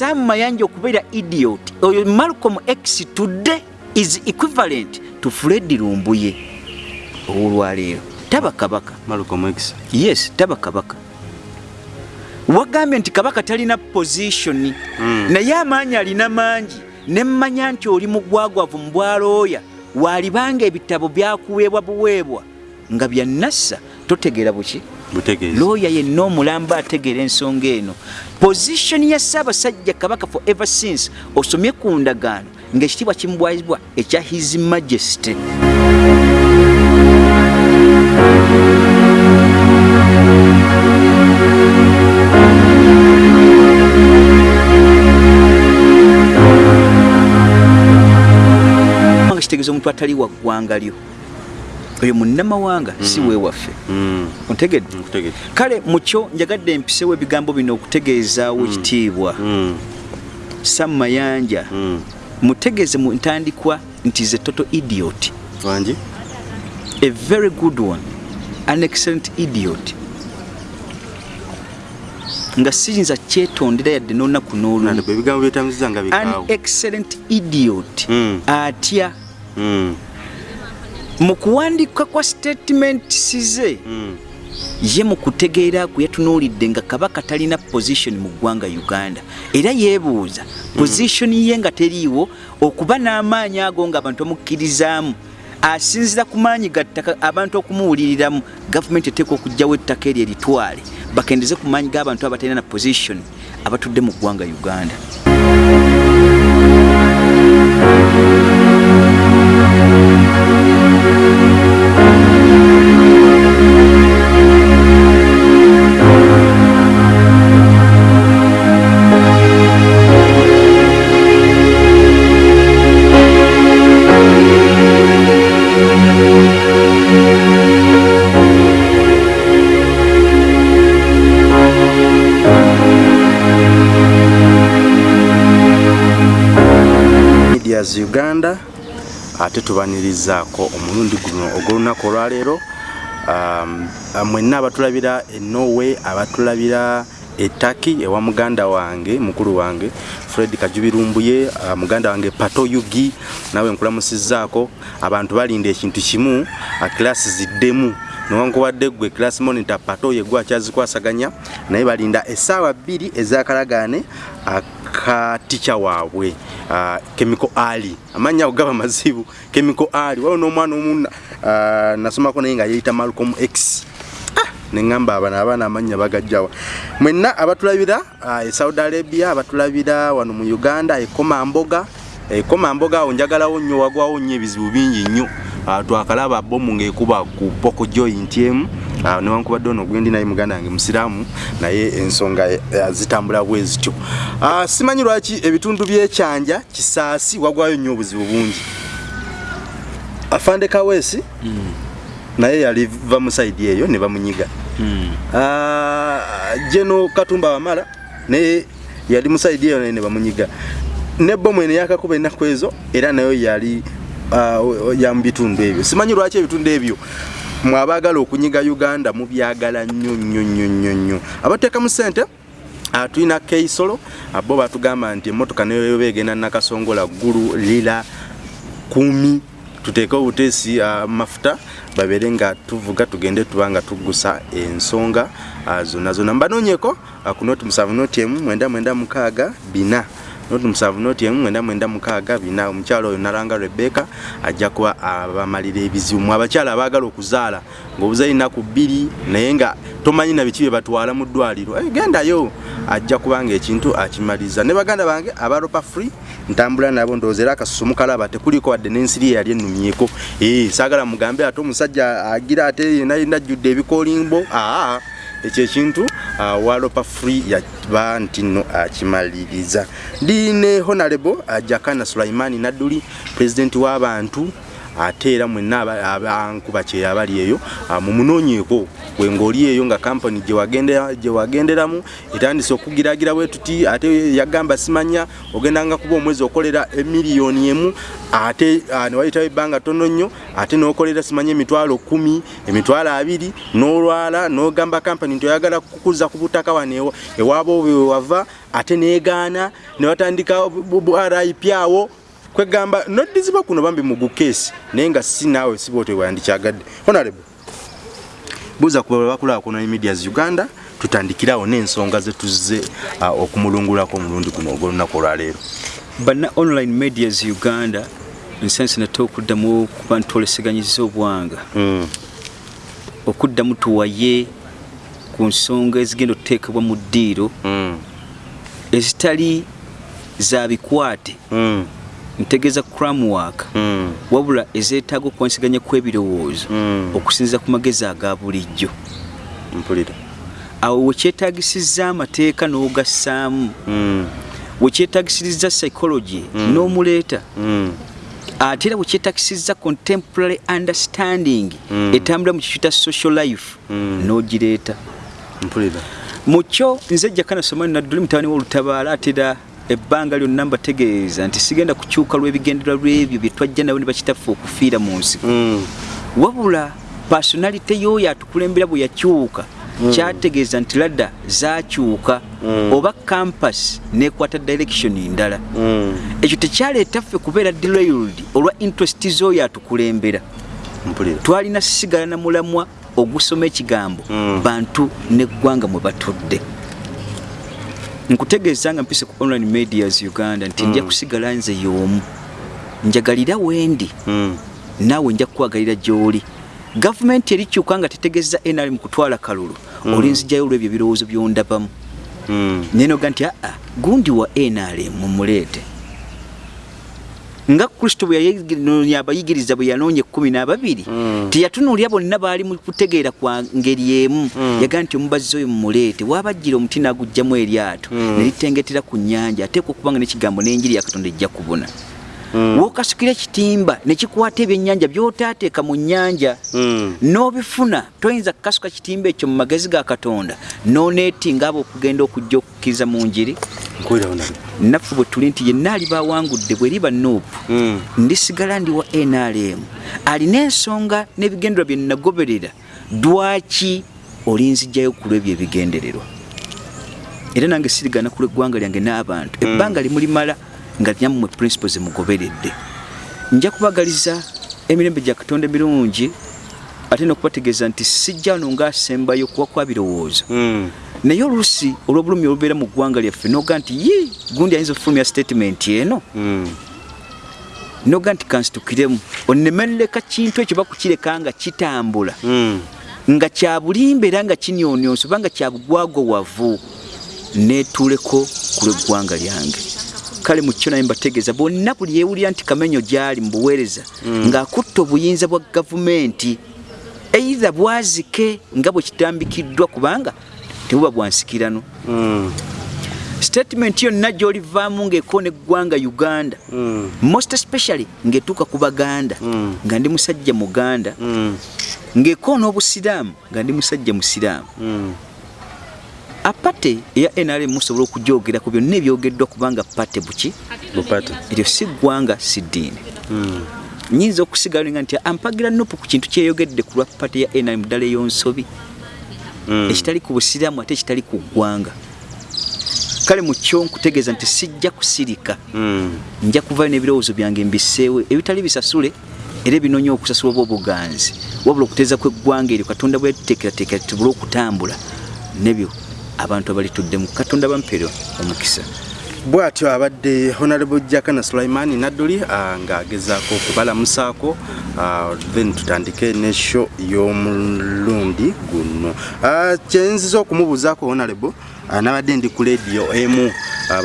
sam mayanja okubeera idiot. Oyo malcolm x today is equivalent to fred lumbuye. Olwaleero taba kabaka malcolm x. Yes taba kabaka wagambye nti kabaka talina position. Mm. naye amaanyi alina mangi. Nemmanya nti oli mugwagwavu mu bwalooya waalibanga ebitabo byakuweebwa buweebwa. Nga byannassa totegeera buki looya yenna omulamba ategeera ensonga eno. Positioni ya ssaabasajja kabaka for ever since osomye ku ndagaano ng'ekitiibwa kimubwazibwa ekya his majesty. Nga kitegeeza omuntu atali wa ggwanga lyo oyo munnamawanga si weewaffe. Mm, ontegedde nkutegeeza kale mukyo njagadde empisewo ebigambo bino okutegeezaawo ekitiibwa Mm, sam mayanja mm. mutegeeze mu ntandikwa nti ze toto idiot. Wangi a very good one an excellent idiot. Nga siyinza kyetondera yadde n'olunaku n'olumu nandibwe ebigambo byetamiziza nga an excellent idiot. Mm. atya? Mm, mu kuwandika kwa statements ze mm. ye mu kutegeera kwe yatunuulidde nga kabaka talina position mu ggwanga uganda. Era yeebuuza position ye nga teriiwo okuba n'amaanyi ago ng'abantu bamukkirizaamu asinzira ku maanyi ga ttaka abantu okumuwuliriramu gavumenti eteeka okugjawo ettaka eryo eritwale bakendeze ku maanyi g'abantu abatalina na position abatudde mu ggwanga uganda medias uganda ate tubanirizaako omulundi guno ogw'olunaku olwaleero. Um, mwenna abatulabira e norway abatulabira etaki ewa muganda wange mukulu wange fred kajubirumbuye uh, muganda wange pato yugi nawe nkulamusizaako. Abantu balinda ekintu kimu uh, kilasi ziddemu. Newankubadde gwe class monitor pato ye gwe akyazikwasaganya naye balinda essaawa bbiri ezakalagaane akatica waabwe uh, chemical ali. Amannya ago gaba mazibu chemical ali. Waliwo n'omwana omu uh, nasomako naye nga yeyita malcolm x. Neŋŋamba abana abaana amannya bagajjawa mwenna abatulabira uh, e saudi arabia abatulabira wano mu uganda ekomamboga ekomamboga awo njagalawo nnyo wagwawo nnyo ebizibu bingi nnyo. Uh, twakalaba bomu ng'ekuba ku poko joint emu. Uh, newankubadde ono gwendi naye muganda wange musiraamu naye ensonga uh, zitambula bwe zityo. Uh, simanyi lwaki ebitundu byekyanja kisaasi wagwayo nnyo obuzibu bungi. Afande kawesi mm. naye yaliva mu saidi eyo ne bamunyiga. Mm. uh, jeno katumba wamala naye yali mu saidi eyo naye ne bamunyiga ne bomu eno yakakuba ennaku ezo era nayo yali uh, ya mu bitundu ebyo. Simanyi lwaki ebitundu ebyo? Mwabaagala okunyiga uganda mubyagala nnyo nnyo nnyo nnyo nnyo. Abateekamu ssente uh, tulina keisolo bo batugamba nti emmotoka nayo begenda nakasongola ggulu lira kumi tuteeke obuteesi uh, mafuta babeere nga tuvuga tugende tuba nga tuggusa ensonga zonna zonna. Mbanoonyeko ku noti musanvu noti emu mwenda mwenda mukaaga bina noti musanvu noti emu mwenda mwenda mukaaga bina omukyalo oyo nalanga rebeka ajja kuba abamalira ebizibu. Mwe abakyala abaagala okuzaala ng'obuzayi naku bbiri naye nga tomanyi na biki bye batwala mu ddwaliro. Hey, gendayo ajja kubanga ekintu akimaliza. Ne baganda bange abaropa free ntambula nabo ndowooza era akasusu mukalaba tekuliko wadde n'ensiri yali ennumyeko ee saagala mugambe ate omusajja agira ate yena yena ajjudde ebikoolimbo. Aa ekyo ekintu uh, walopa free yaba nti nno akimaliriza. Ndi ne honorable uh, jakana sulaimani nadduli pulezidenti w'abantu ate era mwenna aba- abankuba kyeyo abali eyo ah, mumunoonyeeko wengaoli eyo nga kampani gyewagendera- gyewagenderamu etandise okugiragira bwe tuti ate yagamba simanya ogendanga kuba omwezi okolera emiliyoni emu ate ah, newayitawo ebbanga tono nnyo ate nokolera simanya emitwalo kumi emitwalo abiri nolwala nogamba kampani nti oyagala kukuza ku butaka wano ewa- ewaaba obwe wewava ate negaana nebatandika bu- bu- rip awo kwegamba noddiziba kuno bambi mugukesi naye nga si naawe siba otewandikyagadde honorable buuza ku bakulaakulana medias uganda tutandikirawo n'ensonga zetuze ah, okumulungulako omulundi guno ogwolunaku olwaleero. Banna online medias uganda ensansi nate okuddamu kuba ntwoleseganyiza obwanga. Mm, okuddamu tuwaye ku nsonga ezigenda okuteekebwa mu ddiiro mm, ezitali za bikwate. Mm, ntegeeza cramwork mm, wabula ezeetaaga okwansiganya kw'ebirowoozo mm. okusinziza ku magezi aga bulijjo. Mpulira. Awo wekyetaagisizza amateeka n'ogassaamu. Mm, wekyetaagisiriza psychology n'omuleeta. Mm, ate era wekyetagisizza contemporary understanding Mm. etambula mu kikyu ta social life Mm. n'ogireeta. Mpulira. Mu kyo nze jjakana somani nadduli mutabani w'olutabaala atera ebbanga lyonna mbategeeza nti sigenda kukyuka lw'ebigendererwa lw'ebyo bye twajja nabo ne bakitaffe okufiira mu nsi. Mm, wabula pasonalite y'oyo atukulembera bwe yakyuka kyategeeza nti ladda zakyuka Mm. oba campus nekwata direction ndala. Mm, ekyo tekyaleeta ffe kubeera derailed olwa interest z'oyo atukulembera twalina sigala na mulamwa ogusoma ekigambo Mm. bantu neggwanga mwe batudde nkutegeeza nga mpise ku online medias uganda nti nja kusigala nze y'omu. Njagalira wendi Mm, naawe nja kukwagalira gy'oli. Gavumenti erikyuka nga tetegeeza nrm kutwala kalulu. Mm. olinzijayo olwebyo ebirowoozo byondabamu mm, nenoga nti aa gundi wa nrm mumuleete nga kristo bwe yayi- abayigiriza bwe yanoonya ekkumi n'ababiri Mm. teyatunuulira bonna baali mu kutegeera kwa ngeri emu Mm. yagaa nti omubazzi oyo mumuleete waabajjira omuti n'aguggyamu eryato Mm. ne litengetera ku nnyanja ateekwa okuba nga n'ekigambo n'enjiri ya katonda ejja kubuna wookasukira ekitimba ne kikwata ebyennyanja by'otaateeka mu nnyanja. Mm, n'obifuna toyinza kukasuka kitimba ekyo mu magezi ga katonda. N'oneetinga abo okugenda okujja okukkiriza mu njiri. Naffe bwe tuli nti yenna aliba awangudde bweriba nuupu. Mm, ndisigala ndi wa nrm alina ensonga n'ebigendererwa bye nagoberera. Dwaki olinzijjayo ku lwebyo ebigendererwa? Era nange sirigana ku lw'eggwanga lyange n'abantu. Ebbanga limulimala nga nyammwe principles mugoberedde nja kubagaliza emirembe gya katonda emirungi ate n'okubategeeza nti sijja wano ngaasembayo kuba kwa birowoozo. Mm, naye oluusi olw'obulumi olubeera mu ggwanga lyaffe noga nti ye gundi ayinza okufulumya statement eno? Mm, noga nti kansitukiremu onemerereka kintu ekyo bakukireka nga kitambula. Mm, nga kya bulimba era nga kinyonyonsa oba nga kya bugwagowavu netuuleko ku lw'eggwanga lyange kale mu kyo naye mbategeeza bonna buli yeewulira nti kamenyo gyali mu buweereza ng'akutta obuyinza bwa gavumenti eitha bwazike nga bwe kitambikiddwa kubanga tebuba bwansikirano mm, statement yonna gy'olivaamu ng'ekoona eggwanga uganda mm, most especially ng'etuuka ku baganda Mm. nga ndi musajja muganda mm, ng'ekoona obusiraamu nga ndi musajja musiraamu. Mm, apate eya nrm musobola okujogera ku byonna ebyogeddwa kubanga pate buki? Eryo si ggwanga si ddiini. Mm, nyinza okusigala nga nti ampagira nupu ku kintu kyeyogedde ku lwa pate ya nrm ddala ey'onsobi. Mm, ekitali ku busiraamu ate ekitali ku ggwanga. Kale mu kyo nkutegeeza nti sijja kusirika mm, nja kuvayo n'ebirowoozo byange mbiseewe ebitali bisasule era ebinonya okusasula oba obuganzi. Wabula okuteeza kw'eggwanga eryo katonda bwe yatuteekerateekera tubule okutambula nebyo abantu abalituddemu katonda bampeerwa omukisa. Bw'atyo abadde honorable jakana sulaimani nadduli ah, ng'agezaako okubalamusaako ah, then tutandike nesho y'omulundi guno. Ah, kyenziza okumubuuzaako honorable nabadde ndi ku lediyo emu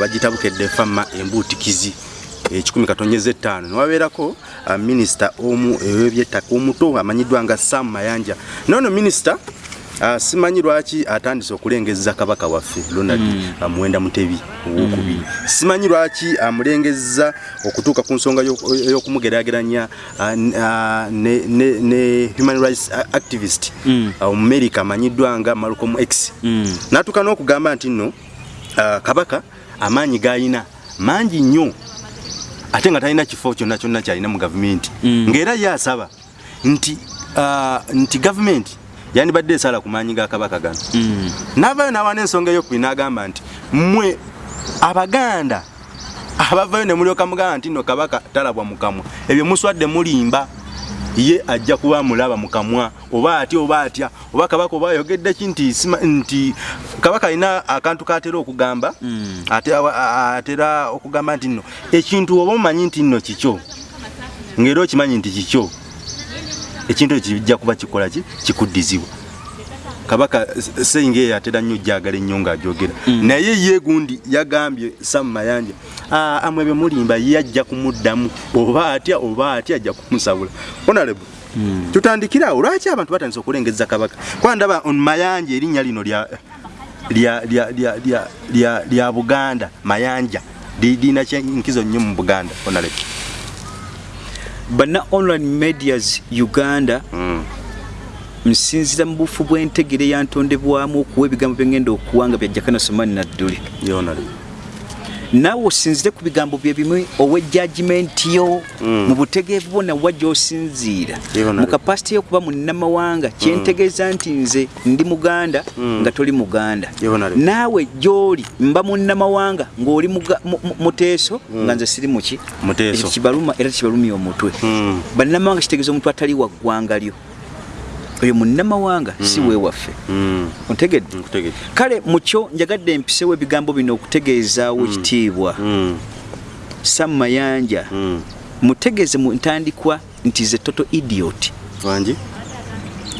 bagitabukedde fama embuutikizi ekikumi katonyeza ettaano newabeerako minisita omu ew'ebyettaka omuto amanyiddwa nga sam mayanja. Noono minisita simanyi lwaki atandise okulengeza kabaka waffe ronald mm. uh, muwenda mutebi owokubiri mm. simanyi lwaki amulengeza okutuuka ku nsonga y'okumugeraageranya uh, uh, ne, ne, ne human rights activist omumerica mm. uh, amanyiddwa nga malcolm x mm. natuuka n'okugamba nti nno kabaka amaanyi g'alina mangi nnyo ate nga talina kifo kyonna kyonna kyalina mu gavumenti mm. ng'era ye asaba nti, uh, nti gavumenti yandibadde esala ku maanyi ga kabaka gano mm. navayo nawana ensonga eyokubiri n'agamba nti mmwe abaganda abavayo ne mulyoka mugamba nti no kabaka talabwa mukamwa ebyo muswadde mulimba ye ajja kuba mulaba mukamwa oba atya oba atya oba kabaka oba ayogedde ki nti, nti kabaka alina akantu katera okugamba mm. atera okugamba nti nno ekintu oba omanyi nti nno kikyo ngaera okimanyi nti kikyo ekintu ekyo kijja kuba kikola ki? Kikuddizibwa kabaka seyinga eyo atera nnyo jagala ennyo ngaajogera mm. naye ye gundi yagambye samu mayanja amwe bye mulimba ye ajja kumuddamu oba atya oba atya ajja kumusabula. Honarebo mm. tutandikira awo. Lwaki abantu batandisa okulengeza kabaka? Kwandaba on mayanja erinnya lino lya buganda mayanja lirina kyenkizo nnyo mu buganda honarebo bana online medias uganda nsinzira mu bufu bw'entegere yantondebwamu okuwa ebigambo byengenda okuwanga bya jakana somani nadduli naawe osinzire ku bigambo bye bimu ow'ejjagimenti yo mm. mu butegeevu bwonna wa gy'osinziira mu kapasite y'okuba munnamawanga kyentegeeza nti nze ndi muganda mm. nga toli muganda. Naawe gy'oli mba munnamawanga ng'oli muteeso mm. nga nze siri muki ekyo kibaluma era kibalumya omutwe. Mm. bannamawanga kitegeeza omuntu atali wa ggwanga lyo oyo munnamawanga mm. si weewaffe mm. ontegedde kale mukyo njagadde empisewo ebigambo bino okutegeezaawo mm. ekitiibwa mm. sam mayanja mm. mutegeeze mu ntandikwa nti ze toto idiot wangi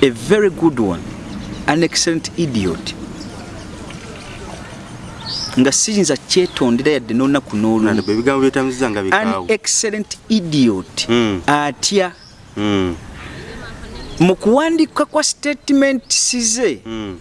a very good one an excellent idiot nga siyinza kyetondera yadde n'olunaku n'olumu excellent idiot mm. atya mm. Mu kuwandika kwa statements ze mm.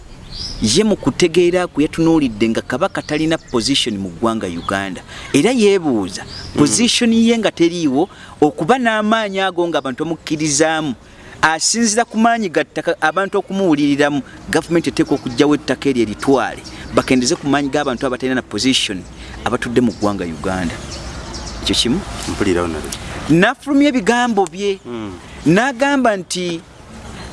ye mu kutegeera ku yatunuulidde nga kabaka talina position mu ggwanga uganda era yeebuuza mm. position ye nga teriiwo okuba n'amaanyi ago nga abantu omukkirizaamu asinzira ku maanyi gattaka abantu okumuwuliriramu gavumenti eteeka okugjawo ettaka eryo eritwale bakendeze ku maanyi g'abantu abatalina na position abatudde mu ggwanga uganda ekyo kimu nafulumya ebigambo bye mm. n'agamba nti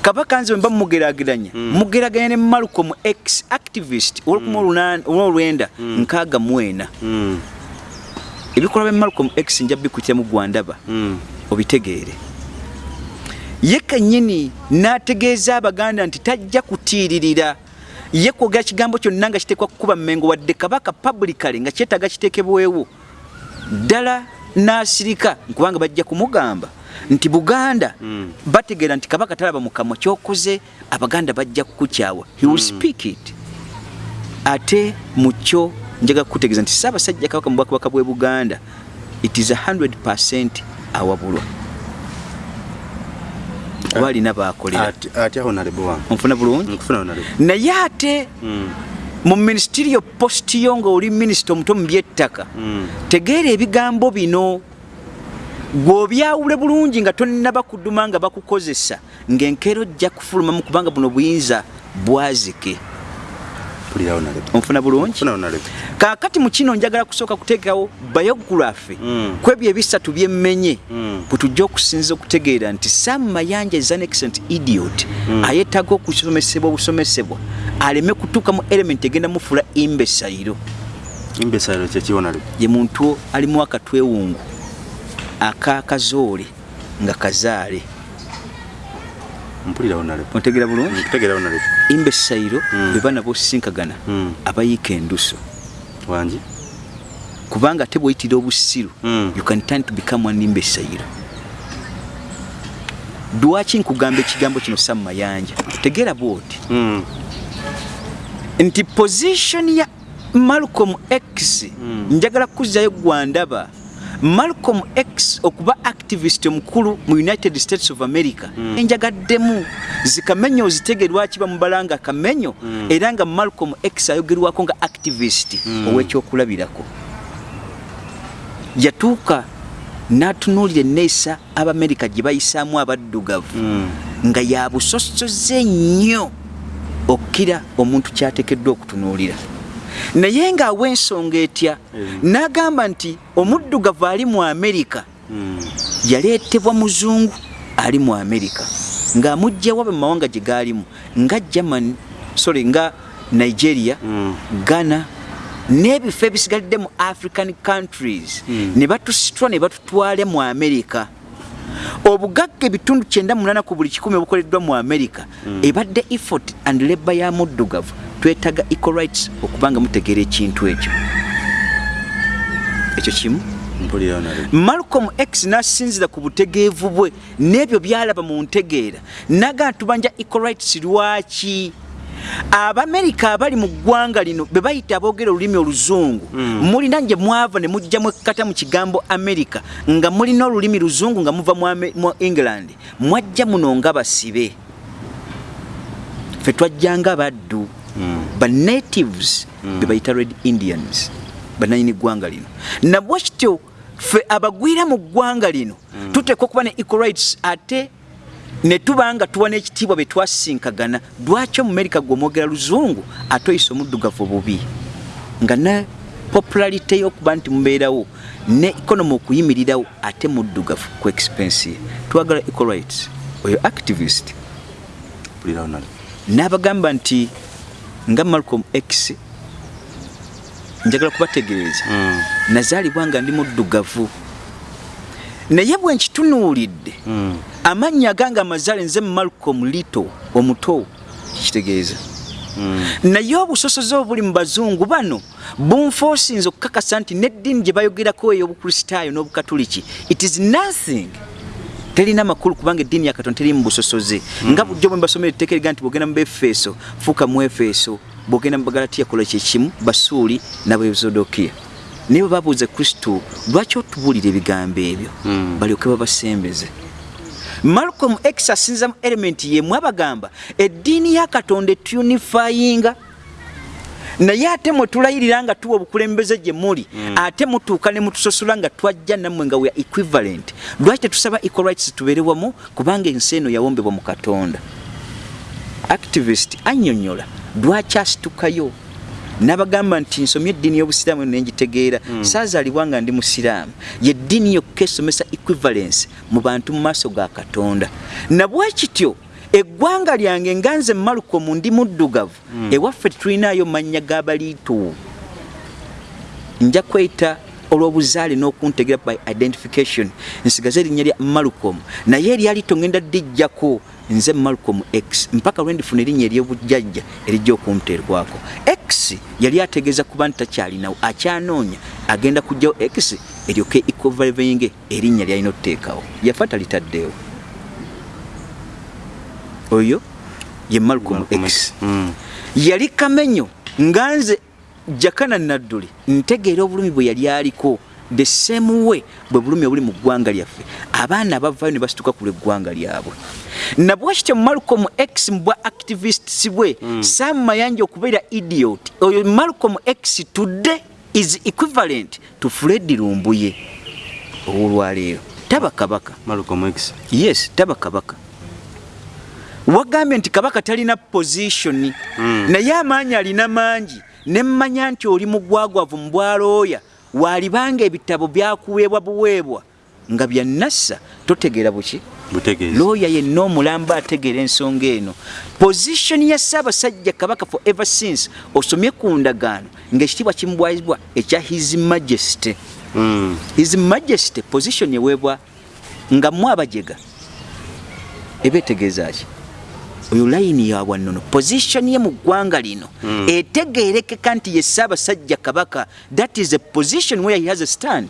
kabaka nze mba mugeraageranya mm. mugeraganya ne malcolm x activist olwokuma mm. olwenda mm. nkaaga mwena mm. ebikolwa bya malcolm x nja bikutira mu gwandaba obitegeere ye kennyini n'ategeeza abaganda nti tajja kutiiririra ye kwogera kigambo kyonna nga kiteekwa kukuba mmengo wadde kabaka publicale nga kyetaaga kiteekebwewo ddala n'asirika nkubanga bajja kumugamba nti buganda mm. bategeera nti kabaka talaba mukamwa kyokoze abaganda bajja kukukyawa he will mm. speak it ate mukyo njaga kukutegeeza nti saabasajja kabaka mu bwakabaka bwe buganda it is 100 awabulwa oba alina bulungi naye ate mm. mu ministerial post yo nga oli minisita omuto mu byettaka mm. tegeera ebigambo bino gwobyawule bulungi nga tonaba kuduma nga bakukozesa ngaenkeero jja kufulumamu kubanga buno buyinza bwazike. Onfuna bulungi? Kakati mukino njagala kusooka kuteekawo biography. Mm. kwebyo ebisatu byemmenye. Mm. bwetujja okusinza okutegeera nti sam mayanja is an excellent idiot. Mm. ayetaga okusomesebwa obusomesebwa. Aleme kutuuka mu element egenda mufula imbesayiro. Imbesayiro kyekiwonale ye muntu alimu akatwewungu akakazoole nga kazaale. Otegera bulungi? Imba essayiro mm. bwe bana bosisinkagana mm. abayiika enduso. Wangi kubanga ate bweyitira obusiru mm. you can turn to become an imba essayiro lwaki nkugamba ekigambo kino sa mumayanja tegeera bwoti. Nti position ya malcolm x njagala kuzzayo gwandaba malcolm x okuba activist omukulu mu united states of america mm. enjagaddemu zikamenyo ozitege lwaki bamubala nga kamenyo mm. era nga malcolm x ayogerwako nga activist mm. owekyokulabirako yatuuka n'atunuulira enneesa abamerika gye bayisaamu abaddugavu mm. nga yabusosoze ennyo okkira omuntu kyateekeddwa okutunuulira naye ng'awa ensonga etya? N'agamba nti omuddugavu ali mu amerika mm. yaleetebwa muzungu ali mu amerika ng'amugjawa mu mawanga gye gaalimu nga germany sorry nga nigeria mm. ghana n'ebifo ebisigalidde mu african countries. Mm. ne batusitwa ne batutwale mu amerika obugagga ebitundu 98 ku buli kikumi obukoleddwa mu amerika ebadde effort and labor ya muddugavu twetaga equal rights okubanga mutegeera ekintu ekyo. Ekyo kimu? Malcolm x nasinzira ku butegeevu bwe n'ebyo byalaba mu ntegeera. Naga ntubanja equal rights lwaki? Abamerika abali mu ggwanga lino be bayita aboogera olulimi oluzungu mm. mulina gye mwava ne mujjamu ekkata mu kigambo amerika nga mulina olulimi luzungu nga muva mu england. Mwajja muno nga basibe. Fe twajjanga baddu. Banatives mm. be bayita red indians. Bananyini ggwanga lino? Nabwe kityo fe abagwira mu ggwanga lino mm. tuteeka okuba ne equal rights ate ne tuba nga tuwa n'ekitiibwa bye twasinkagana lwaki omumerika gw'omwogera luzungu ate oyisa omuddugavu bubi nga ne popularite y'okuba nti mubeerawo ne economy okuyimirirawo ate muddugavu ku expense. Ye twagala equal rights. Oyo activist. N'abagamba nti nga malcolm x njagala kubategeeza mm. nazaalibwa nga ndi muddugavu naye bwe nkitunuulidde mm. amannya agange amazaale nze malcolm lito omuto kitegeeza mm. naye obusosoze obuli mu bazungu bano bunfoosinze okukakasa nti n'eddiini gye bayogerako ey'obukristaayo n'obukatuliki it is nothing terina makulu kubanga eddiini ya katonda terimu busosoze mm. nga bujjo bwe mbasomera etteeka eriga nti bwogenda mu befeso fuuka mu efeso bwogenda mu bagalatiya kola kyekimu basuuli nabezodokiya naye bwe babuuza kristo lwaki otubuulira ebigambo ebyo mm. balyoke babasembeze malcolm x asinza mu elementi yemu abagamba eddiini ya katonda etunifayinga naye ate mwe tulayirira nga tuwa obukulembeze gye muli mm. ate mutuuka ne mutusosola nga twajja nammwe nga wea equivalent. Lwaki tetusaba equal rights tubeere wamu? Kubanga ensi eno yawombebwa mu katonda. Activist annyonnyola lwaki asitukayo? Nabagamba nti nsomye eddiini y'obusiraamu nengitegeera mm. saazaalibwa nga ndi musiraamu. Yeddiini yokka esomesa equivalence mu bantu mu maaso ga katonda. Nabwe kityo eggwanga lyange nga nze malukomu ndi muddugavu mm. ewaffe tetulinayo mannya g'abaliitu nja kweyita olw'obuzaale n'okuntegera by identification. Nsigaze erinnya lya malukomu naye eryalito ngenda ddijjako nze malcolm x. Mpaka lwendifuna erinnya eryobujjajja erijja okunteerwako. X yali ategeeza kuba nti takyalinawo akyanoonya agenda kujjawo x eryoke ecovalvinge erinnya lyalina okuteekawo yafa talitaddeewo oyo ye malcolm x. Mm. yali kamenyo nga nze jakana nadduli ntegeera obulumi bwe yali aliko the same way bwe bulumi obuli mu ggwanga lyaffe. Abaana abavayo ne basituka ku lweggwanga lyabwe. Nabwe kityo malcolm x mubwa activists bwe mm. sam mayanja okubeera idiot. Oyo malcolm x today is equivalent to fred lumbuye. Olwaleero taba kabaka yes taba kabaka wagambye nti kabaka talina position. Mm. naye amaanyi alina mangi. Nemmanya nti oli mugwagwavu mu bwalooya walibanga ebitabo byakuweebwa buweebwa. Nga byannassa totegeera buki? Looya yenna omulamba ategeera ensonga eno. Positioni ya ssaabasajja kabaka for ever since osomye ku ndagaano ngaekitiibwa kimubwazibwa ekya his majesty. Mm. his majesty position eweebwa nga mu abajega. Eba etegeeza ki oyo layini yabwa nnono positioni ye mu ggwanga lino. Mm. etegeerekeka nti ye ssaabasajja kabaka that is a position where he has a stand.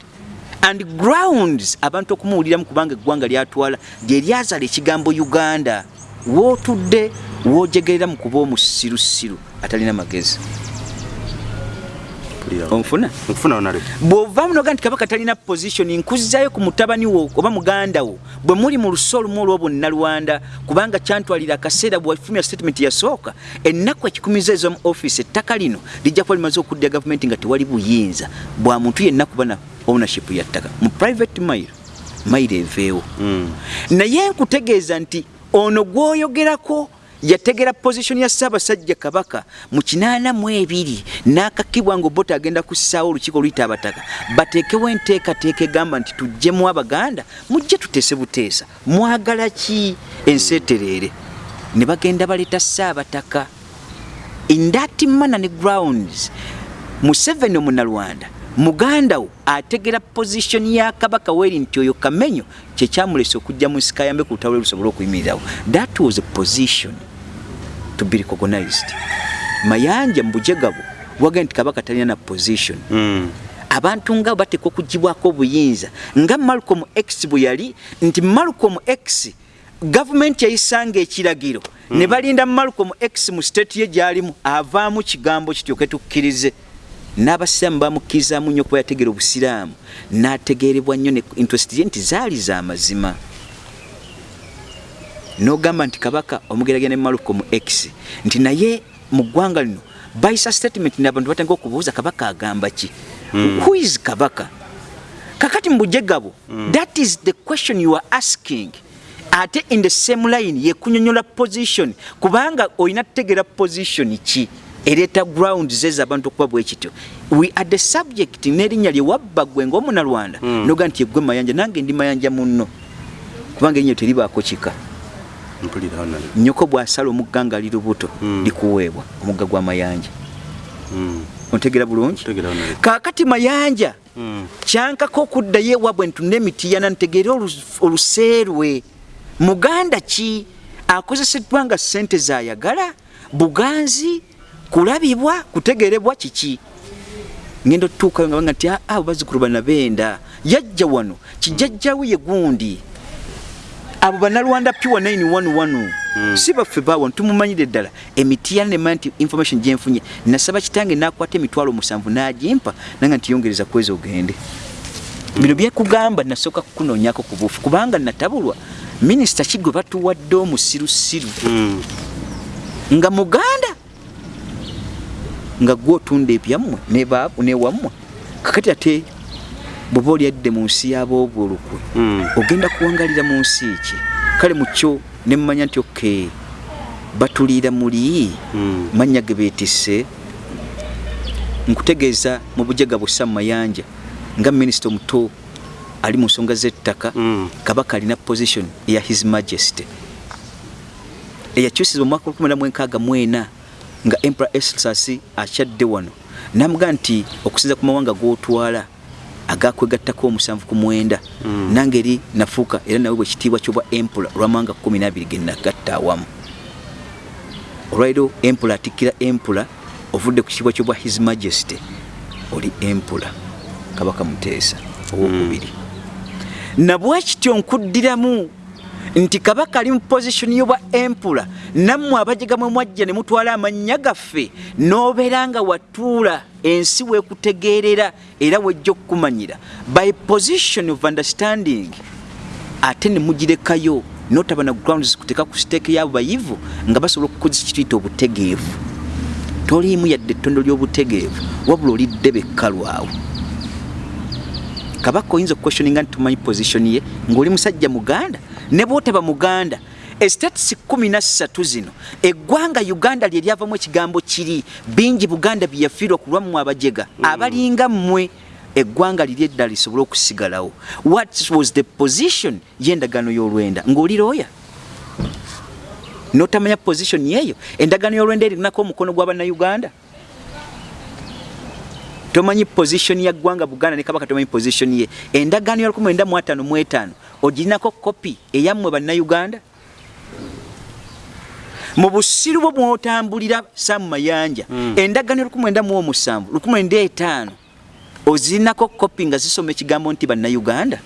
And grounds abantu okumuwuliramu kubanga eggwanga lyatwala gye lyazaala ekigambo uganda. Wootudde woojegerera mu kuba omusirusiru atalina magezi onfuna nkufuna onale bw'ovaamu noga nti kabaka talina position nkuzzayo ku mutabani wo oba muganda wo bwe muli mu luso olumu olw'obonnalwanda kubanga kyantwalira akaseera bwefumya statement yasooka ennaku ekikumiza ez'omu office ettaka lino lijja kuba limaze okudda gavumenti nga tewali buyinza. Bwa muntu yenna kubana ownership ya ttaka. Mu private mail mail eveewo Mm. naye nkutegeeza nti ono gw'oyogerako yategera position ya ssaabasajja kabaka mu kinaana mu ebiri n'akakibwa nga obota agenda kussaawo olukiiko oluyita abataka. Bateekewo enteekateeka egamba nti tuggyemu abaganda mujje tuteese buteesa. Mwagala ki? Enseetereere. Ne bagenda baleeta ssaabataka in that manner ne grounds. Museveni omunalwanda muganda wo ategera position ya kabaka weri nti oyo kamenyo kyekyamulesa okujja mu nsika yambe ku lutalo lusobole okuyimirirawo that was a position to be recognized mayanja mu bujegabo waga nti kabaka talina na position. Mm. abantu nga batekwa okugibwako obuyinza nga malcolm x bwe yali nti malcolm x gavumenti yayisanga ekiragiro. Mm. ne balinda malcolm x mu state ye gyalimu avaamu kigambo kityoke tukkirize. N'abasiraamu bamukkirizamu nnyo kuba yategera obusiraamu. N'ategeerebwa nnyo ne interest ye nti zaali za mazima n'ogamba nti kabaka omugeragera ne malcolm x nti naye mu ggwanga lino bayisa statement nabantu batandika okubuuza kabaka agamba ki? Mm. who is kabaka? Kakati mu bujegabo mm. that is the question you are asking. Ate in the same line yekunyonyola position. Kubanga olina tutegera position ki? Ereeta grounds ezo abantu okuba bwe kityo. We are the subject n'erinnya lye wabba gwe ng'omunalwanda. Mm. noga nti egwe mayanja nange ndi mayanja munno. Kubanga erinnya teribaako kika nyoko bw'asala omugga nga ali lubuto Mm. likuweebwa omugga gw'amayanja Mm. ontegera bulungi? Kaakati mayanja Mm. kyankako okuddayo ewabwe ntunda emitiyana ntegeere olu- oluseerwe. Muganda ki akozeseddwa nga ssente zayagala buganzi kulabibwa kutegeerebwa kiki? Ngenda otutuukayo nga banga nti aa bazzukulu bana benda yajja wano kijajjawe ye gundi abo banalwanda pure 911 mm. si baffe bawo ntumumanyire ddala. Emitiyana nemanya nti information gyenfunye nasaba kitange nakwata emitwalo musanvu nagimpa nanga nti yongereza kwezi ogende. Bino byekugamba nasooka kukunoonyako ku buufu kubanga natabulwa minisita kigwe batuwadde omusirusiru. Mm. nga muganda nga gwe otunda ebyammwe newammwe kakati ate bweba olyadde mu nsi y'aboobulukwe Mm. ogenda kuwangalira mu nsi ki kale mukyo nemumanya nti oke batuliira muli Mm. mannya ge beetisse nkutegeeza mu bujega bussa mu mayanja nga minisita omuto ali mu nsonga z'ettaka Mm. kabaka alina position eya his majesty eyakyusibwa mu mwaka 1964 nga emperor esas akyadde wano namuga nti okusinza ku mawanga g'otwala agakwegattako omusanvu ku mwenda. Mm. nange eri nafuuka era nawe bwe kitiibwa kyobwa empula olwamawanga 12 ge nagatta awamu. Olwaliro empula atikkira empula ovudde ku kitiibwa kyobwa his majesty oli empula kabaka muteesa owokubiri. Nabwe kityo nkuddiramu nti kabaka ali mu positioni y'obwa empula. Nammwe abajega mwe mwajja ne mutwala amannya gaffe n'obeera nga watuula ensi weekutegeerera era wejja okukumanyira. By position of understanding ate ne mugirekayo notaba na grounds kuteeka ku siteeke y'abo bayivu nga basobola okukozesa kituyita obutegeevu. Toliimu yadde ettondo ly'obutegeevu wabula olidde bekkalwawo. Kabaka oyinza okuquestioninga nti tumanyi position ye ng'oli musajja muganda ne bwotaba muganda estates kumi na ssatu zino eggwanga uganda lye lyavamu ekigambo kiri bingi buganda byeyafiirwa ku lwammwe abajega abalinga mmwe eggwanga liri eddala lisobole okusigalawo. What was the position y'endagaano y'olwenda? Ng'oli looya notamanya position yeeyo? Endagaano y'olwenda erinako omukono gw'abannayuganda tomanyi position ya ggwanga buganda ne kabaka tomanyi position ye. Endagaano ya 1955 ogirinako kopi eyammwe bannayuganda? Mu busiru bwo mwotambulira samu mayanja mm. endagaano ya 1907 1905 ozirinako kopi nga zisoma ekigambo nti bannayuganda?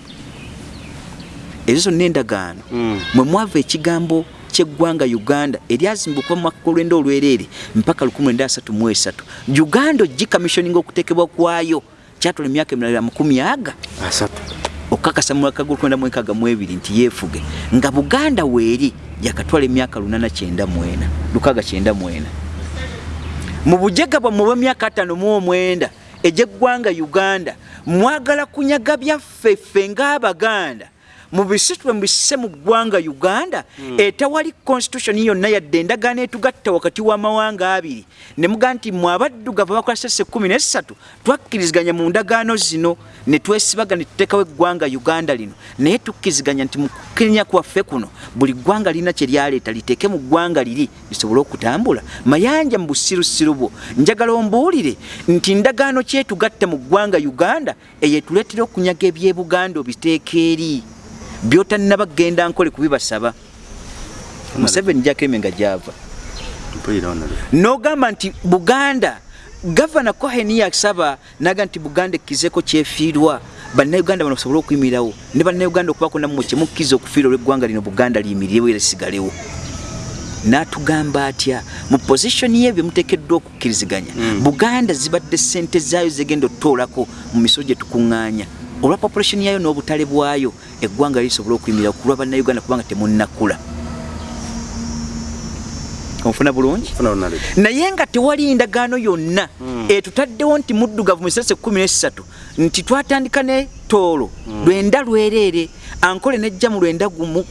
Ezo zonna endagaano. Mm. mwe mwava ekigambo ky'eggwanga uganda eryazimbwa okuva mwaka olwenda olwereere mpaka 1933 uganda ogikamissioninga okuteekebwa kwayo kyatwala emyaka emirala makumi aga? Asatu okukakasa mu mwaka gw'olwenda mu enkaaga mu ebiri nti yeefuge. Nga buganda weeri yakatwala emyaka 894 lukaaga kyenda mwena mu bujega bwammwe bw'emyaka ataano mu omwenda egy'eggwanga uganda mwagala kunyaga byaffe ffe ng'abaganda mu bisitule mubisise mu ggwanga uganda mm. etawali constitution yonna yadde endagaano etugatta wakati w'amawanga abiri. Ne mugaa nti mwe abaddugavu abakola sese kumi nesatu twakkiriziganya mu ndagaano zino ne twesibaga ne tuteekawo eggwanga uganda lino. Naye tukkiriziganya nti mu kukenya kwaffe kuno buli ggwanga lirina kye lyaleeta liteeke mu ggwanga liri lisobole okutambula. Mayanja mu busirusiru bwo njagala ombuulire nti ndagaano kyetugatta mu ggwanga uganda eyetuleetera okunyaga ebyebuganda obiteeka eri byotannaba kgenda nkole kubibasaba. Museveni jakeme nga java nogamba nti buganda gavana cohen yasaba naga nti buganda ekkizeko kyefiirwa. Bannayuganda bano basobole okuyimirirawo ne bannayuganda okubako nammwe kyemukkiza okufiira olweggwanga lino buganda liyimirirewo era sigalewo n'atugamba atya mu positioni ye byemuteekeddwa okukkiriziganya mm. buganda zibadde sente zaayo zegenda otutoolako mu miso gye tukuŋŋaanya olwa population yayo n'obutale bwayo eggwanga lisobola okuyimirira kulwa bannayuganda kubanga temunnakula onfuna bulungi naye nga tewali ndagaano yonna mm. etutaddewo nti muddugavu musese 13 nti twatandika ne toolo mm. lwenda lwereere ankole nejja mu lwenda gumu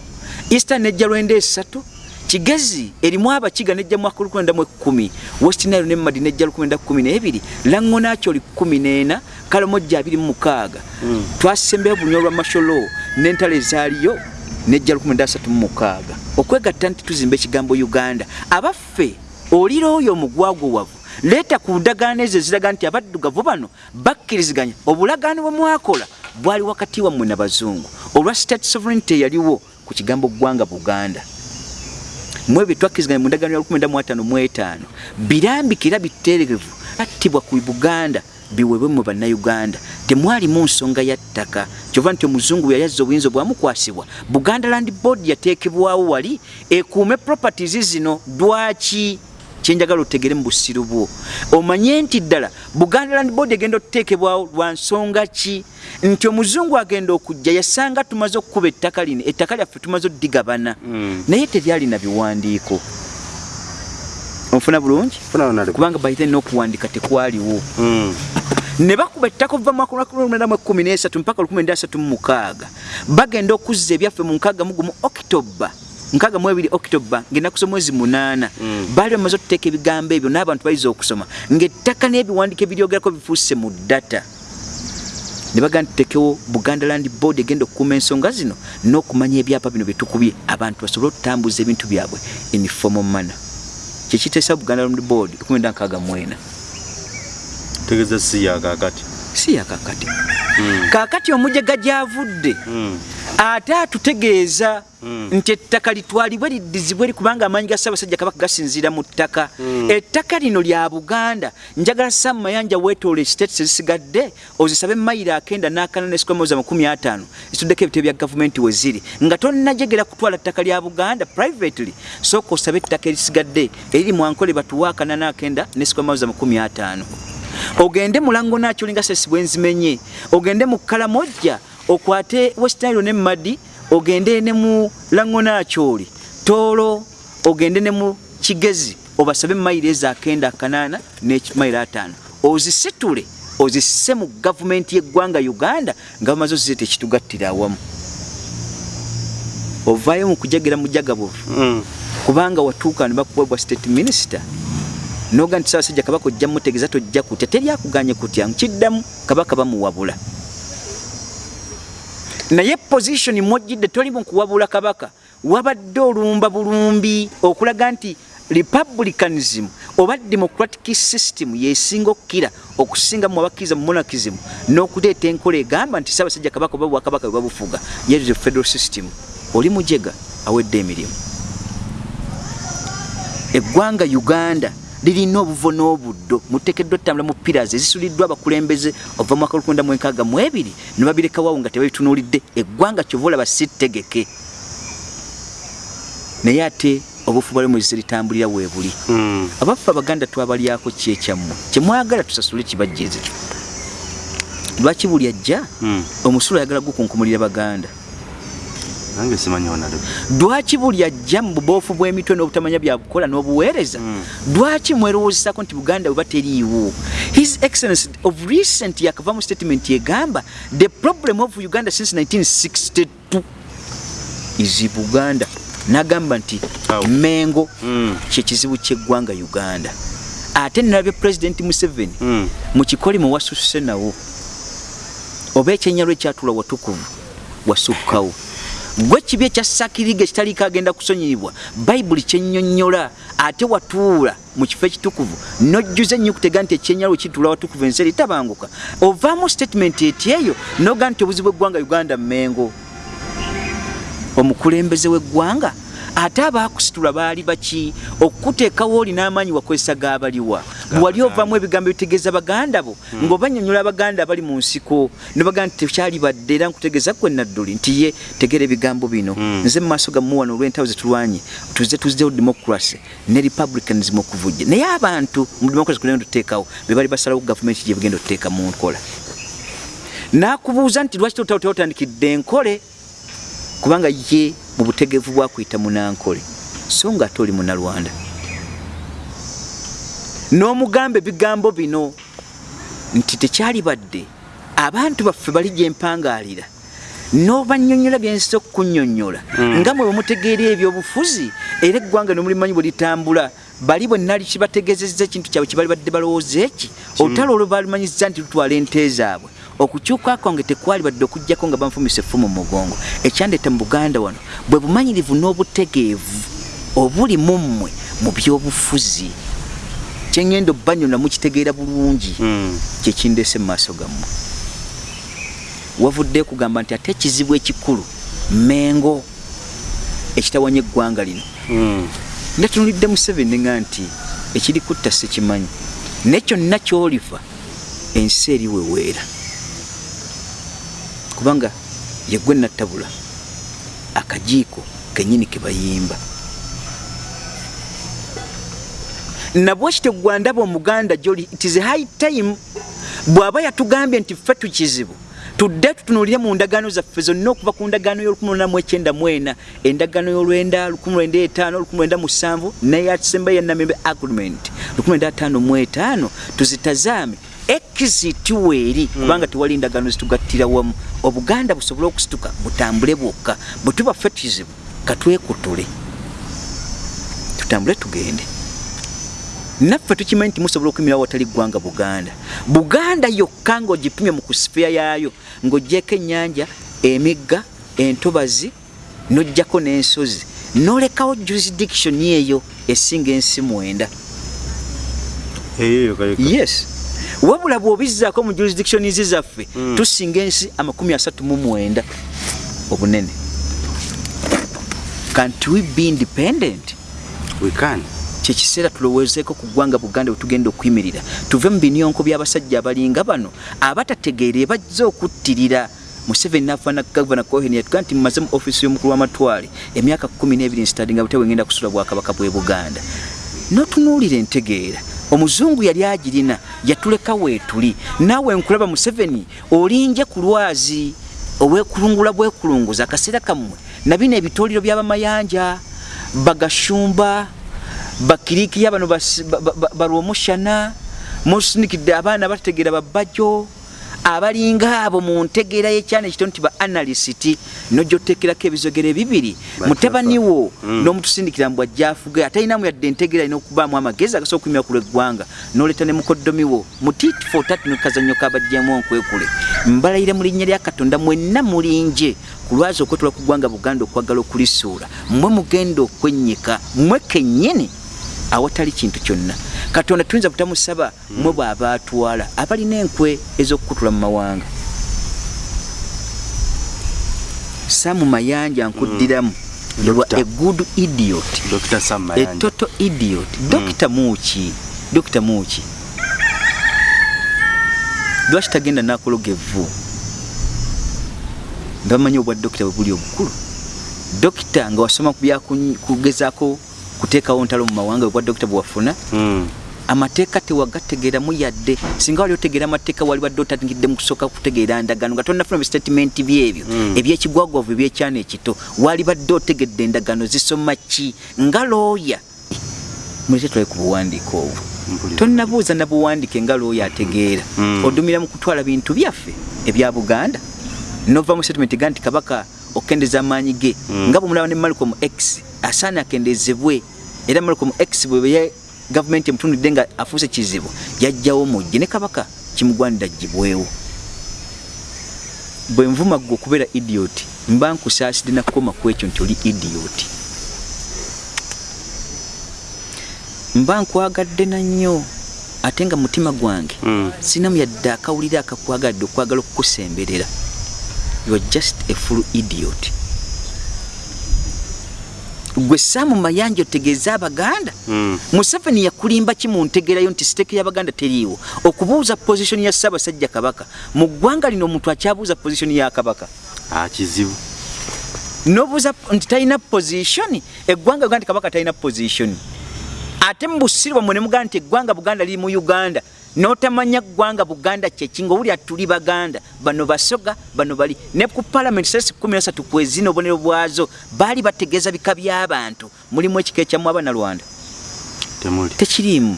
easter nejja lwenda esatu kigezi erimu abakiga nejja mwaka lukwenda mu ekkumi west nile ne madi nejja lukwenda kumi n'ebiri lango nakyo oli kumi n'ena kalamojja abiri mu mukaaga. Mm. twasembeyo bunywa lwa masholo n'entalo ezaaliyo nejja lukwenda asatu mu mukaaga. Okwegatta nti tuzimba ekigambo uganda. Abaffe olira oyo omugwagwo wavu leeta ku ndagaano ezo eziraga nti abaddugavu bano bakkiriziganya obulagaano bwe mwakola bwali wakati wammwe n'abazungu olwa state sovereignty eyaliwo ku kigambo ggwanga buganda mwe byetwakkiziganya mu ndagaano ya 15 birambikira biteerevu attibwa ku buganda biwebwe mu bannayuganda. Temwalimu nsonga ya ttaka. Kyova nti omuzungu yayazza obuyinza obwamukwasibwa buganda land board yateekebwawo wali ekuume properties zino dwaki kyenjagala otegere mu busiru bwo. Omanye nti ddala buganda land board egenda okuteekebwawo lwa nsonga ki? Nti omuzungu agenda okujja yasanga tumaze okukuba ettaka lino ettaka lyaffe tumaze oddigabana. Mm. naye teryalina biwandiiko. Onfuna bulungi? Kubanga baite n'okuwandika tekwaliwo. Mm. ne bakuba ettaka ova mwaka esatu mpaka mukaaga. Bagenda okuzza ebyaffe mu nkaaga mugumu okitoba nkaaga mu ebiri okitoba ngaenakusa omwezi munaana. Mm. baali bamaze okuteeka ebigambo ebyo n'abantu bayiza okusoma. Ng'ettaka n'ebiwandiiko ebiryogerako bifuuse mu data. Ne baganda tutekewo buganda land board egenda okukuuma ensonga zino n'okumanya ebyapa bino byetukubye abantu basobole okutambuza ebintu byabwe inifomo mana kyekiteesa buganda land board ekumenda nkaaga mwena. Tegeza si yakakati si yakakati kakati. Omujega gyavudde mm. ate atutegeeza nti ettaka litwalibwe liddizibwe kubanga amaanyi ga ssaabasajja kabaka gasinziira mu ttaka. Ettaka lino lya buganda njagala samu mayanja weetoola states ezisigadde ozisabe mayiro akenda n'akana nesikomoza makumi ataano. Zituddeko ebitebe bya gavumenti we ziri. Nga tonnajegera kutwala ttaka lya buganda privately sooka osabe ettaka erisigadde eriri mwankole batuwa akana n'akenda nesikomoza makumi ataano ogende mulango nakyo olinga sesi bwenzimenye ogende mu kalamojja okwate westnilo ne madi ogende ne mu lango nakyoli toolo ogende ne mu kigezi obasabe mayiro ezo akenda kanaana nemayiro ataano. Ozisitule ozisse mu gavumenti yeggwanga uganda nga bamaze ozizeta ekitugattira awamu. Ovaayo mu kujagera mujagabuvu mm. kubanga watuuka ne bakubwebwa state minister noga nti ssaabasajja kabaka ojja mutegeeza tojja kutya teri akuganye kutya? Nkiddamu kabaka bamuwabula. Naye position mwojjidde toli mukuwabula kabaka. Wabadde olumba bulumbi okulaga nti republicanism oba democratic system yesinga okukira okusinga mu abakkiriza mu monarchism n'okuleeta enkola egamba nti ssaabasajja kabaka oba bwakabaka bwe babufuga. Yezo federal system oli mujega awedde emirimu. Eggwanga uganda lirina obuvo n'obuddo muteekeddwa ottambula mu piras ezisuliddwa abakulembeze ova mu mwaka lukunda mu enkaaga mu ebiri ne babirekawawo nga tebabitunuulidde eggwanga kyova olaba si ttegeke naye ate obufu bwali mwezise litambulira weebuli. Mm. abaffe abaganda twabalyako ki ekyammwe kyemwagala tusasule kibajjeze lwaki buli ajja? Mm. omusolo ayagala gukunkumulira baganda nange simanyi onale lwaki buli ajja mu buboofu bw'emitwe n'obutamanya byakukola n'obuweereza? Mm. lwaki mwerowoozesako nti buganda bwe bateriiwo his excellence of recent yakava mu statement egamba the problem of uganda since 1962 is buganda. N'agamba nti mengo Mm. kyekizibu ky'eggwanga uganda. Ate nalabye pulezidenti museveni Mm. mu kikoli mwe wasusse nawo oba ekyenyalo ekyatula watukuvu wasukkawo gwe kibi ekyasakiriga ekitaliiko agenda kusonyiyibwa? Bayibuli kyennyonnyola ate watuula mu kifo ekitukuvu nojjuza ennyo okutega nti ekyenyalo ekituula watukuvu ensi eri tabanguka. Ovaamu statement eti eyo noga nti obuzibu bw'eggwanga uganda mengo omukulembeze w'eggwanga ate abaakusitula baali baki? Okukuteekawo oli n'amaanyi wakozesa gaabaliwa bwali ovaamu ebigambo ebitegeeza baganda bo? Ng'obanyonyola abaganda abali mu nsiko ne bagamba nti tekyali badde era nkutegeeza kwe nadduli nti ye tegeera ebigambo bino. Mm. nze mu maaso gammwe wano olw'entalo zetulwanye tuze tuzzeho democracy ne republicanism okuvujja. Naye abantu mu democracy kugenda tuteekawo be bali basalawo gavumenti gye bugenda otuteeka mu nkola. N'akubuuza nti lwaki totao teotandikidde enkole kubanga ye mu butegeevu bwakuyita munankole so nga ate oli munalwanda. N'omugamba ebigambo bino nti tekyali badde abantu baffe bali gye mpangaalira n'obanyonnyola byensi okukunnyonnyola Mm. nga mwe bwemutegeera ebyobufuzi era eggwanga nemulimanyi bwe litambula bali bwe nali kibategeezezza ekintu kyabwe kye bali badde balowooza eki? Olutalo olwo balumanyiza nti lutwala ente zaabwe okukyuka kwange tekwali badde okugjako nga banfumisa effumu mu mugongo. Ekyandeeta mu buganda wano bwe bumanyirivu n'obutegeevu obuli mu mmwe mu byobufuzi. Kyeŋŋenda obbanyona mukitegeera bulungi. Mm. kyekindese mu maaso gammwe. Wavudde kugamba nti ate ekizibu ekikulu mengo ekitawanya eggwanga lino. Mm. ndatunulidde museveni nga nti ekiri kutta sikimanyi. Naye kyonna kyolifa ensi eri weweera kubanga yegwe nattabula akajiiko kenyini ke bayimba. Nabwe kitegwa ndaba omuganda gyoli it is high time bw'aba yatugambye nti ffe tukizibu tudde tutunulire mu ndagaano zaffe zonna okuva ku ndagaano y'ol1994 endagaano y'olwenda 1995 1997 neyasemba yenamembe agreement 1955 tuzitazaame exit weeri kubanga tewali ndagaano zitugattira wamu. Obuganda busobole okusituka butambule bwokka bwe tuba ffe kizibu katwekutule tutambule tugende. Naffe tukimanyi nti musobola okwimirawo watali ggwanga buganda. Buganda yokka ng'ogipimye mu kusifiya yaayo ng'oggyeko ennyanja emigga entobazi n'oggyako n'ensozi. N'olekawo jurisdiction eyo esinga ensi mwenda. Yes wabula bw'obizzaako mu jurisdictions zaffe Mm. tusinga ensi amakumi asatu mu mwenda. Obunene. Can't we be independent? We can. Kyekiseera tulowoozeeko ku ggwanga buganda bwe tugenda okuyimirira. Tuve mu binyonko by'abasajja abalinga bano abatategeere bajja okuttirira. Museveni nafaana gavana cohen yatuga nti mumaze mu ofiisi y'omukulu w'amatwale emyaka 12 nsitadi nga bute bwengenda kusula bwakabaka bw'e buganda. N'otunuulira entegeera omuzungu yali agirina yatuleka weetuli naawe nkulaba museveni olinje ku lwazi obwekulungula bwekulunguza akaseera kammwe nabino ebitooliro by'abamayanja bagashumba bakirikiya bano balwomushana musinikidde abaana batategeera babajjo abalinga abo mu ntegeera y'ekyana ekito nti ba analyst nojja oteekerako ebizogere bibiri Bakyuka. mutabaniwo Mm. n'omutusindikira mbw ajja afuge atayinamu yadde entegeera alina okubaamu amagezi agasobola okumira ku lw'eggwanga n'oleeta ne mukoddomiwo mu tit for tat nekazannyo kabajjamu onkwekule mbalayire mu linnya lya katonda mwenna mulinje ku lwazi okwetula ku ggwanga buganda okwagala okulisuula mmwe mugenda okwennyika mmwe kennyini awatali kintu kyonna katonda tuyinza butamusaba mmwe bw'aba atwala abalina enkwe ez'okukutula mu mawanga. Samu mayanja nkuddiramu Doctor. a good idiot. A total idiot. Dokita muki dokita muki lwaki tagenda nakologa evvu? Bamanyi obwa dokita bwe buli obukulu dokita nga wasoma ku byakugezaako kuteekawo ntalo mu mawanga gwa dokita bwewafuna Mm. amateeka tewagategeeramu yadde. Singa wali otegeera amateeka wali badde otandikidde mu kusooka kutegeera ndagano nga tonnafuna bisitatimenti byebyo Mm. ebyekigwagwavu ebyekyana ekito. Wali badde otegedde endagano zisoma ki? Nga looya mulete twale ku buwandiiko obwo. Tonnabuuza na buwandiike nga looya ategeera. Mm. odumira mu kutwala bintu byaffe ebya buganda. Nova mu settlement ga nti kabaka okendeza amaanyi ge. Nga bwemulaba ne malcolm x asaana akendezebwe era malcolm x bwe gavumenti emutundidde nga afuuse kizibu yajjawo mujje ne kabaka kimugwanira gibwewo bwe nvuma gwe okubeera idiot mba nkusaasidde nakukoma ku ekyo nti oli idiot. Mba nkwagadde nannyo ate nga mutima gwange Mm. sinamu yadde akawulire akakwagadde okwagala okukusemberera. You are just a full idiot gwe saamu mayanja otegeeza abaganda? Mm. museveni yakulimba ki mu ntegerayo nti siteeke y'abaganda teriiwo? Okubuuza pozisioni ya ssaabasajja kabaka. Mu ggwanga lino omuntu akyabuuza pozisioni ya kabaka? Ah, kizibu. Nobuuza nti talina pozisioni eggwanga uganda nti kabaka talina pozisioni ate mu busiru bwamwe ne mugamba nti eggwanga buganda liri mu uganda n'otamanya ggwanga buganda kyeki ngaowulira tuli baganda. Bano basoga bano bali. Ne ku palamenti sesi 13 kwezina obubonero bwazo baali bategeeza bika by'abantu. Mulimu ekika ekyamu abanalwanda tekiriimu.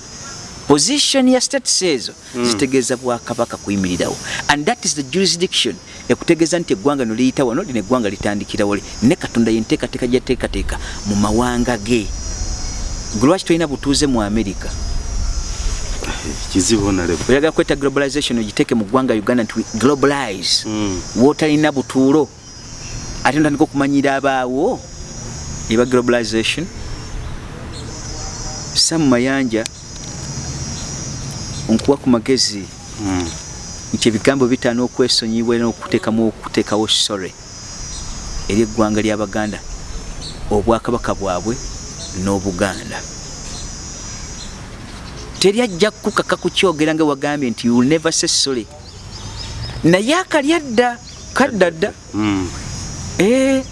Position ya status ezo zitegeeza bwakabaka kuyimirirawo and that is the jurisdiction ekutegeeza nti eggwanga no liyita wano lino eggwanga litandikirawo li ne katonda yenteekateeka gyateekateeka mu mawanga ge. Gwe lwaki tolina butuuze mu america kizibu nalebo oyagala kweta globalization ogiteeke mu ggwanga uganda nti we globalize. Mm. wootalina butuulo ate notandika okumanyira abaawo eba globalization. Samu mayanja nkuwa ku magezi. Mm. nti ebigambo bitaana okwesonyiwa era n'okuteekamu okuteekawo sore eri eggwanga ly'abaganda obwakabaka bwabwe n'obuganda teri ajja kukaka kukyogera nga wagambye nti you'll never say sorry. Naye akalya dda kadda dda. Mm. Eh,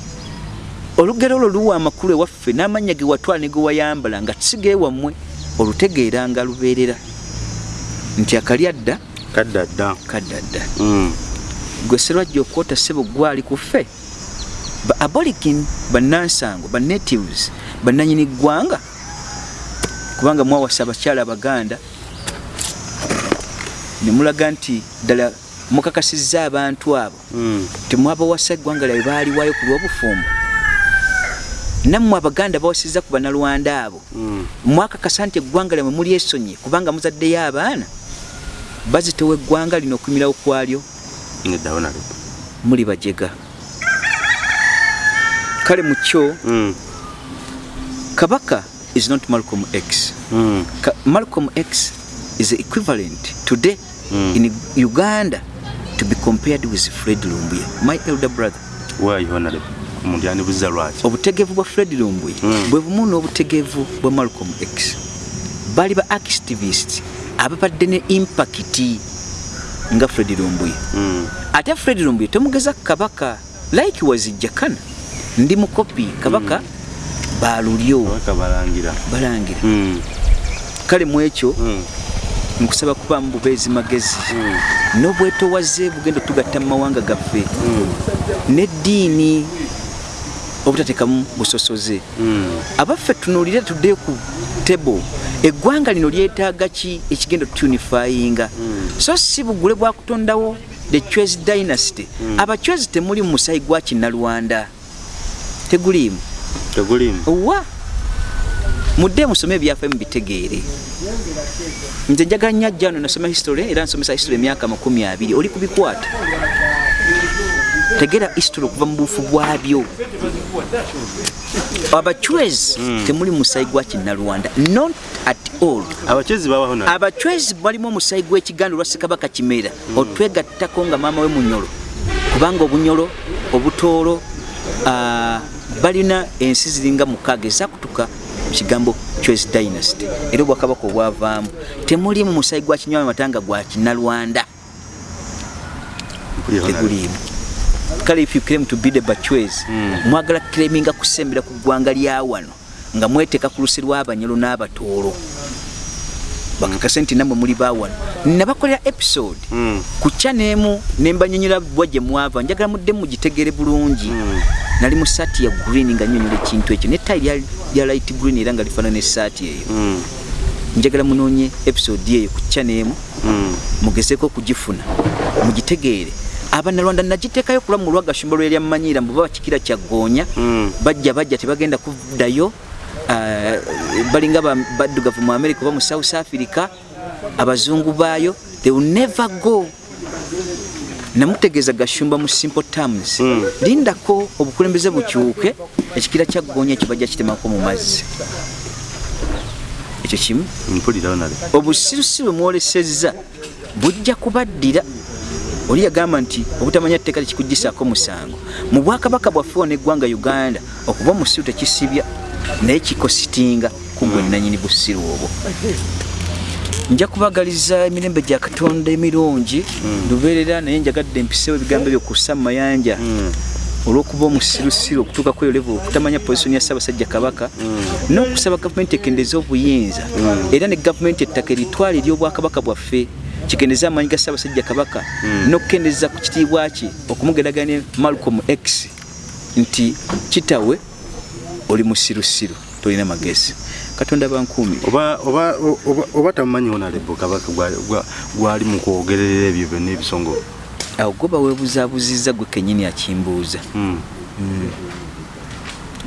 olugero olwo luwa amakulu ewaffe n'amannya ge watwala ne ge wayambala nga sigeewammwe olutegeeranga lubeerera. Nti akalya dda kadda dda. kadda dda. Mm. gwe serwajja okwota ssebo gwali ku ffe? Ba aborigin bannansango banatives bannanyini ggwanga kubanga mwawasa abakyala abaganda ne mulaga nti ddala mukakasizza abantu abo. Mm. temwabawasa eggwanga lyabwe baaliwayo ku lw'obufumbo. Nammwe abaganda bawasizza ku banalwanda abo. Mm. mwakakasa nti eggwanga lyamwe mulyesonye kubanga muzaddeyo abaana. Bazitowa eggwanga lino okumirawo kwalyo. Muli bajega. Kale mu kyo Mm. kabaka is not malcolm x. Mm. Malcolm x is equivalent today Mm. in uganda to be compared with fred lumbuye my elder brother. Why honorable? Omuntu yandibuziza lwaki? Obutegevu bwa fred lumbuye Mm. bwe bumu n'obutegevu bwa malcolm x. Baali ba activist ababadde ne impakiti nga fred lumbuye Mm. ate fred lumbuye tomugeza kabaka like wazijjakana ndi mukopi kabaka balulyo balangira. Balangira. Mm. kale mu ekyo Mm. nkusaba kuba mu bubeezi magezi. Mm. n'obwetowaze bugenda tugatta mu mawanga gaffe. N'eddiini obutateekamu busosoze. Abaffe tunuulire tuddeyo ku table eggwanga lino lyetaaga ki ekigenda tutunifayinga so si bugule bwakutondawo the chwez dynasty. Abachwezi temuli mu musayi gwa kinnalwanda. Teguliimu tegulimu owa! Mudde musome ebyaffe mubitegeere nze njagala nnyo ajja wano nasoma history era nsomesa history emyaka makumi abiri. Oli kubikwata tegera history okuva mu bufu bwabyo. Abachwezi temuli musayi gwa kinnalwanda not at all. Abachwezi balimu omusayi gw'ekiganda olwa ssekabaka kimera. Otwegattako nga maama we munyolo kubanga obunyolo obutoolo balina ensi ziringa mukaaga ezakutuka kigambo chwez dynasty. Era obwakabaka obwavaamu. Temuli mu musayi gwa kinywa matanga gwa kinnalwanda. Teguliimu. Kale if you claim to be the bachwez mwagala claiminga kusembera ku ggwanga lya wano nga mweteeka ku lusi lw'abanyolo n'abatoolo bakakase nti nammwe muli bawano nabakolera episode Mm. ku kya n'emu ne mbanyonyola bwa gye mwava njagala mudde mugitegere bulungi nali mu saati ya green nga nyonyola ekintu ekyo nettayi lya- light green era nga lifaanana esaati eyo Mm. njagala munoonye episode eyo ku kya n'emu Mm. mugezeeko okugifuna mugitegeere abanalwanda nagiteekayo kula mu lwagashumba lwerya mmanyiira mbuba bakikira kyagoonya Mm. bajja bajja tebagenda kuddayo balinga ba- baddugavu mu america oba mu south africa abazungu baayo they will never go. Namutegeeza gashumba mu simple terms. Mm. lindako obukulembeze bukyuke ekikira kyagoonya ekyo bajja kitemako mu mazzi. Ekyo kimu. Obusirusiru mwolesezza bujja kubaddira. Oli yagamba nti obutamanya tteeka tekikugisaako musango. Mu bwakabaka bwaffe wano eggwanga uganda okuba omusiru tekisibya naye kikositinga kugwe nanyini busiru obwo. Nja kubagaliza emirembe gya katonda emirungi lubeerera naye njagadde mpisewo ebigambo ebyo ku sammayanja olw'okuba omusirusiru okutuuka kweyo level okutamanya positioni ya ssaabasajja kabaka n'okusaba gavumenti ekendeze obuyinza era ne gavumenti ettaka eritwala ery'obwakabaka bwaffe kikendeze amaanyi ga ssaabasajja kabaka n'okukendeza ku kitiibwa kye okumugeraganya ne malcolm x nti kitawe oli musirusiru tolina magezi. Katonda bankuumi oba oba oba- oba tamumanyi onalebo kabaka gwa- gwa- gwali mu kwogerera ebyo byonna ebisongo? Awo gwe baweebuzaabuziza gwe kennyini akimbuuza. Mm.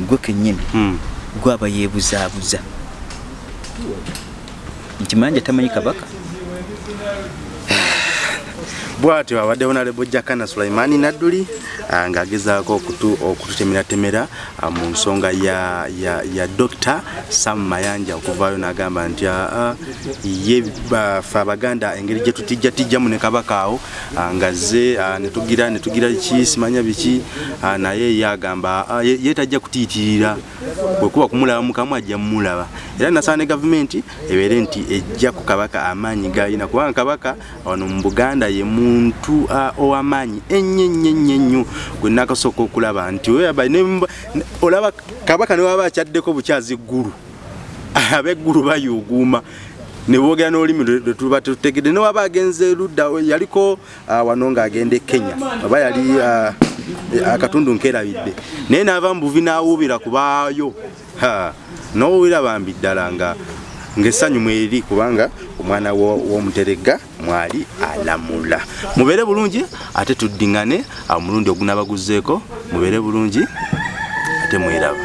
gwe kennyini Mm. gwaba yeebuzaabuza nti manja tamanyi kabaka bwatyo abadde honalebo jakana sulaimani nadduli ah, ng'agezaako okutu- okututemeratemera ah, mu nsonga ya, ya, ya dr sam mayanja okuvaayo n'agamba nti ah, ye bafe abaganda engeri gye tutijjatijjamu ne kabaka awo nga ze netugira netugira ki simanya biki naye ye agamba ye tajja kutiitirira bwekuba kumulaba mukamu ajja mumulaba era nasaba ne gavumenti ebeere nti ejja ku kabaka amaanyi gayina kubanga kabaka wano mu buganda ye muntu ow'amaanyi ennyo ennyo ennyo ennyo. Gwe nakasooka okulaba nti olaba kabaka ne waba akyaddeko bukyazi eggulu abeggulu bayuuguuma. Ne boogera n'olulimi lwe lwe tuba tutegedde. Ne waba agenze ludda yaliko wano ng'agenda e kenya. Oba yali akatundu nkerabidde. Naye n'ava mu buvi n'awuubira kubaayo Ha, n'owuubira bambi ddala nga ng'essanyu mweri kubanga omwana wo- w'omuterega mwali alamula. Mubeere bulungi ate tuddiŋŋane omulundi ogunabaguzeeko mubeere bulungi ate mweraba